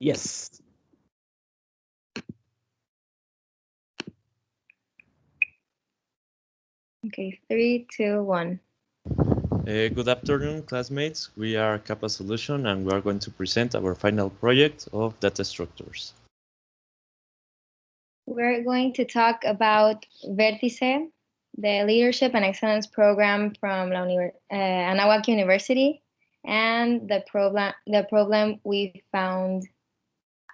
Yes. Okay, three, two, one. Uh, good afternoon, classmates. We are Kappa Solution and we are going to present our final project of data structures. We're going to talk about Vertice, the Leadership and Excellence Program from La Univer uh, Anahuac University, and the problem, the problem we found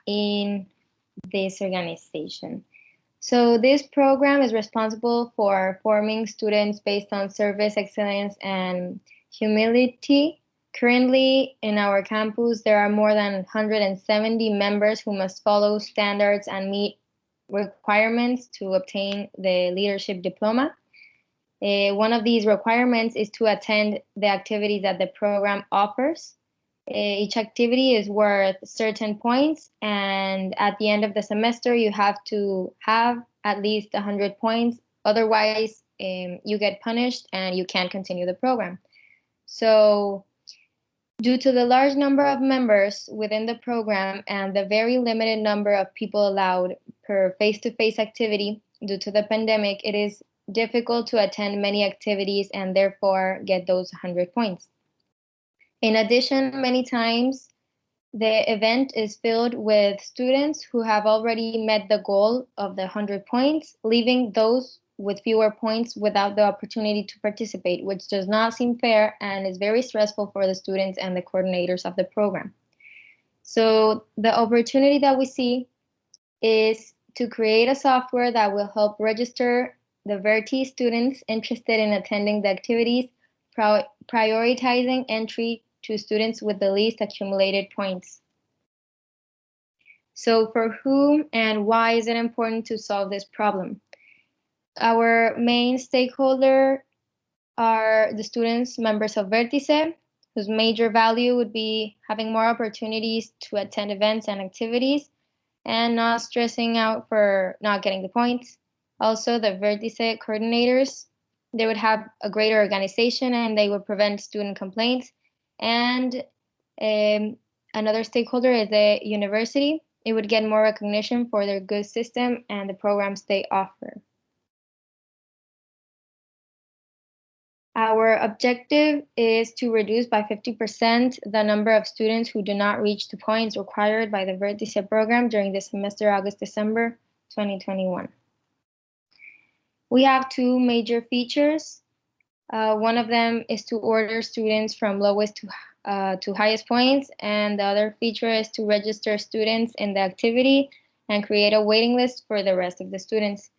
in this organization. So this program is responsible for forming students based on service excellence and humility. Currently in our campus, there are more than 170 members who must follow standards and meet requirements to obtain the leadership diploma. Uh, one of these requirements is to attend the activities that the program offers. Uh, each activity is worth certain points, and at the end of the semester, you have to have at least 100 points. Otherwise, um, you get punished and you can't continue the program. So, due to the large number of members within the program and the very limited number of people allowed per face to face activity due to the pandemic, it is difficult to attend many activities and therefore get those 100 points. In addition, many times the event is filled with students who have already met the goal of the 100 points, leaving those with fewer points without the opportunity to participate, which does not seem fair and is very stressful for the students and the coordinators of the program. So the opportunity that we see is to create a software that will help register the Verti students interested in attending the activities, prioritizing entry to students with the least accumulated points. So for whom and why is it important to solve this problem? Our main stakeholder are the students, members of Vertice, whose major value would be having more opportunities to attend events and activities and not stressing out for not getting the points. Also, the Vertice coordinators, they would have a greater organization and they would prevent student complaints and um, another stakeholder is the university. It would get more recognition for their good system and the programs they offer. Our objective is to reduce by 50% the number of students who do not reach the points required by the Vertice program during the semester August-December 2021. We have two major features. Uh, one of them is to order students from lowest to, uh, to highest points, and the other feature is to register students in the activity and create a waiting list for the rest of the students.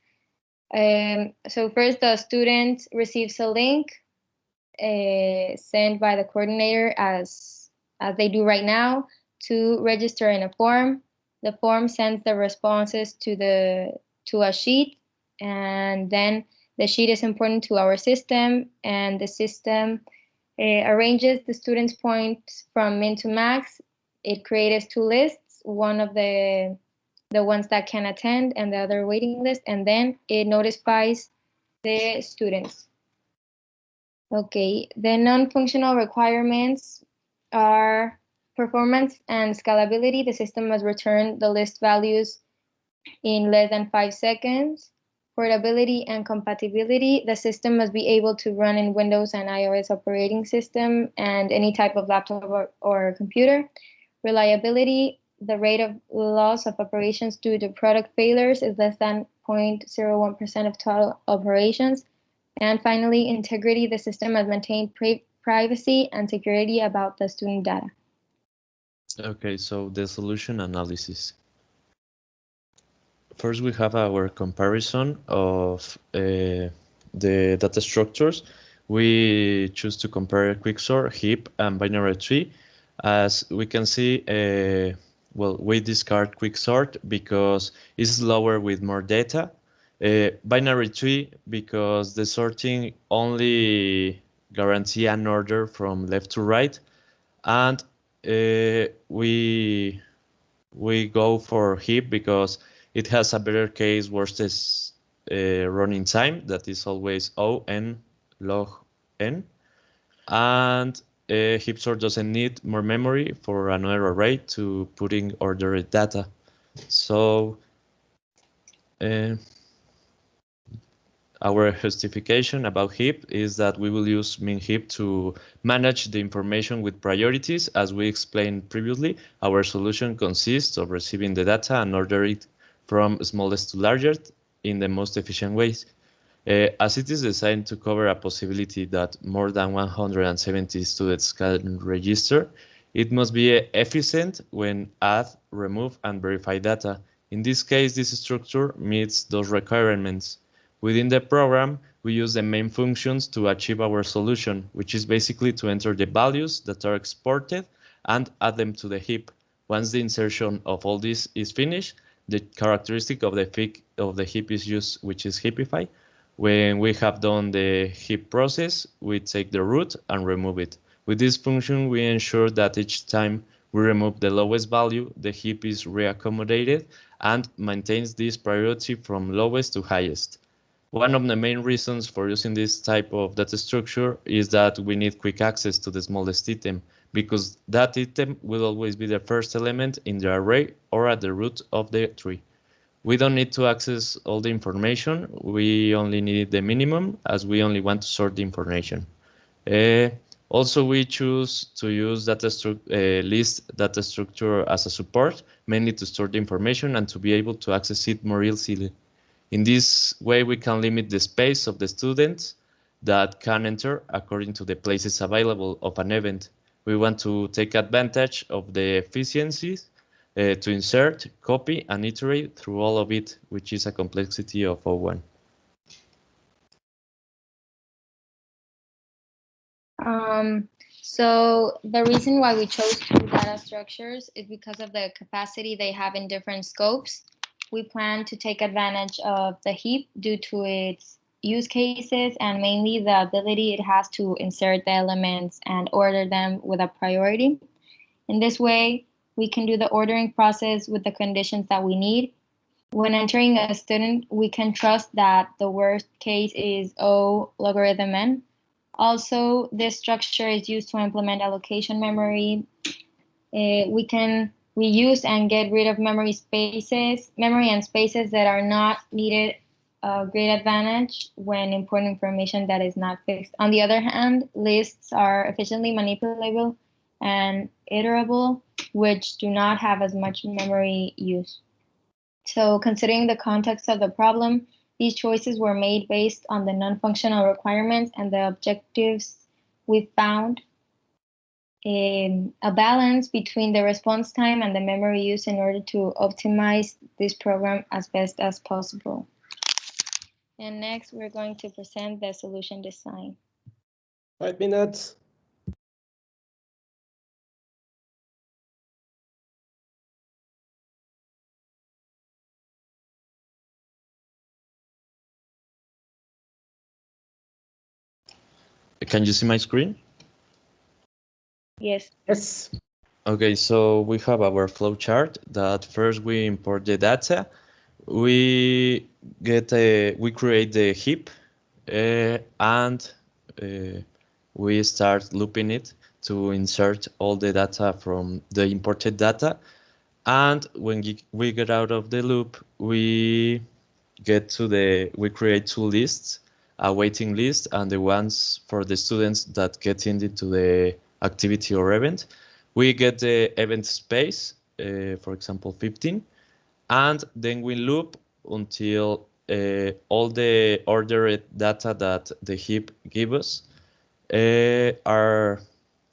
Um, so first, the student receives a link uh, sent by the coordinator as, as they do right now to register in a form. The form sends the responses to the to a sheet, and then the sheet is important to our system and the system uh, arranges the students' points from min to max. It creates two lists, one of the the ones that can attend and the other waiting list, and then it notifies the students. Okay, the non-functional requirements are performance and scalability. The system must return the list values in less than five seconds portability and compatibility, the system must be able to run in Windows and iOS operating system and any type of laptop or, or computer. Reliability, the rate of loss of operations due to product failures is less than 0.01% of total operations. And finally, integrity, the system must maintain privacy and security about the student data. Okay, so the solution analysis first we have our comparison of uh, the data structures. We choose to compare quicksort, heap, and binary tree. As we can see, uh, well, we discard quicksort because it's slower with more data. Uh, binary tree because the sorting only guarantee an order from left to right, and uh, we we go for heap because it has a better case versus uh, running time that is always O n log n. And a heap sort doesn't need more memory for another array to put in ordered data. So uh, our justification about heap is that we will use min heap to manage the information with priorities. As we explained previously, our solution consists of receiving the data and order it from smallest to largest in the most efficient ways. Uh, as it is designed to cover a possibility that more than 170 students can register, it must be efficient when add, remove, and verify data. In this case, this structure meets those requirements. Within the program, we use the main functions to achieve our solution, which is basically to enter the values that are exported and add them to the heap. Once the insertion of all this is finished, the characteristic of the, of the heap is used, which is heapify. When we have done the heap process, we take the root and remove it. With this function, we ensure that each time we remove the lowest value, the heap is reaccommodated and maintains this priority from lowest to highest. One of the main reasons for using this type of data structure is that we need quick access to the smallest item because that item will always be the first element in the array or at the root of the tree. We don't need to access all the information. We only need the minimum as we only want to sort the information. Uh, also, we choose to use data uh, list data structure as a support, mainly to store the information and to be able to access it more easily. In this way, we can limit the space of the students that can enter according to the places available of an event. We want to take advantage of the efficiencies uh, to insert, copy, and iterate through all of it, which is a complexity of O1. Um, so the reason why we chose two data structures is because of the capacity they have in different scopes we plan to take advantage of the heap due to its use cases and mainly the ability it has to insert the elements and order them with a priority. In this way, we can do the ordering process with the conditions that we need. When entering a student, we can trust that the worst case is O logarithm n. Also, this structure is used to implement allocation memory. Uh, we can reuse and get rid of memory spaces, memory and spaces that are not needed a great advantage when importing information that is not fixed. On the other hand, lists are efficiently manipulable and iterable, which do not have as much memory use. So considering the context of the problem, these choices were made based on the non-functional requirements and the objectives we found um, a balance between the response time and the memory use in order to optimize this program as best as possible. And next, we're going to present the solution design. Five minutes. Can you see my screen? Yes. Yes. Okay, so we have our flow chart that first we import the data. We get a, we create the heap uh, and uh, we start looping it to insert all the data from the imported data. And when we get out of the loop, we get to the, we create two lists, a waiting list and the ones for the students that get into the activity or event. We get the event space, uh, for example, 15, and then we loop until uh, all the ordered data that the heap gives us uh, are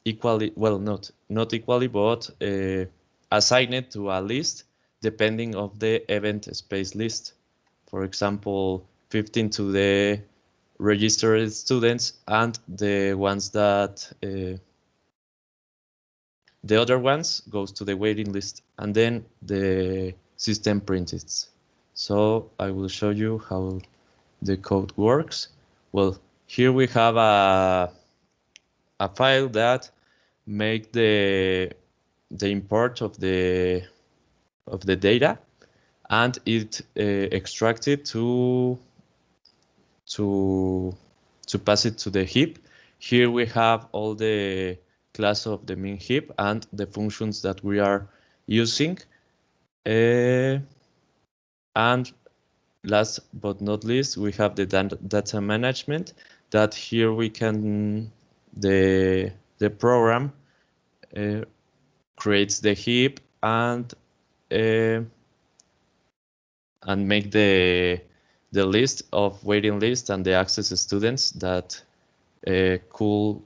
equally, well, not, not equally, but uh, assigned to a list depending of the event space list. For example, 15 to the registered students and the ones that uh, the other ones goes to the waiting list and then the system prints it. So I will show you how the code works. Well, here we have a, a file that make the the import of the of the data and it uh, extracts it to to to pass it to the heap. Here we have all the class of the main heap and the functions that we are using. Uh, and last but not least, we have the data management that here we can, the, the program uh, creates the heap and uh, and make the the list of waiting list and the access students that uh, could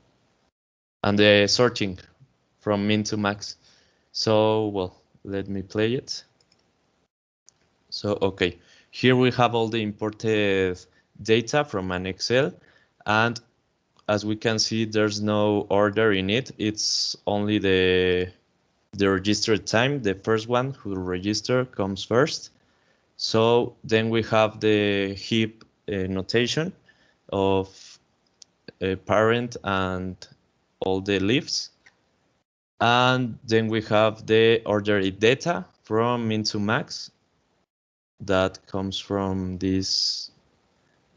and the sorting from min to max. So well, let me play it. So okay, here we have all the imported data from an Excel and as we can see, there's no order in it. It's only the the registered time. The first one who register comes first. So then we have the heap uh, notation of a parent and all the leaves. And then we have the ordered data from min to max that comes from this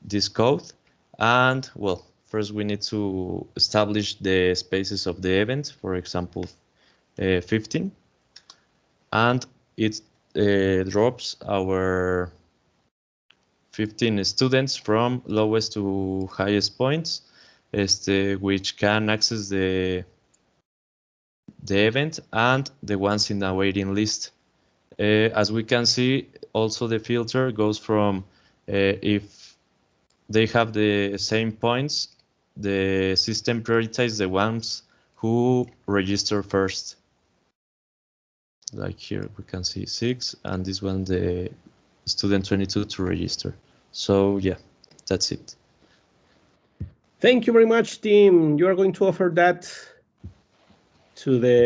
this code. And well, First, we need to establish the spaces of the event, for example, uh, 15. And it uh, drops our 15 students from lowest to highest points, este, which can access the, the event and the ones in the waiting list. Uh, as we can see, also the filter goes from uh, if they have the same points the system prioritizes the ones who register first. Like here we can see six and this one the student 22 to register. So yeah, that's it. Thank you very much, team. You are going to offer that to the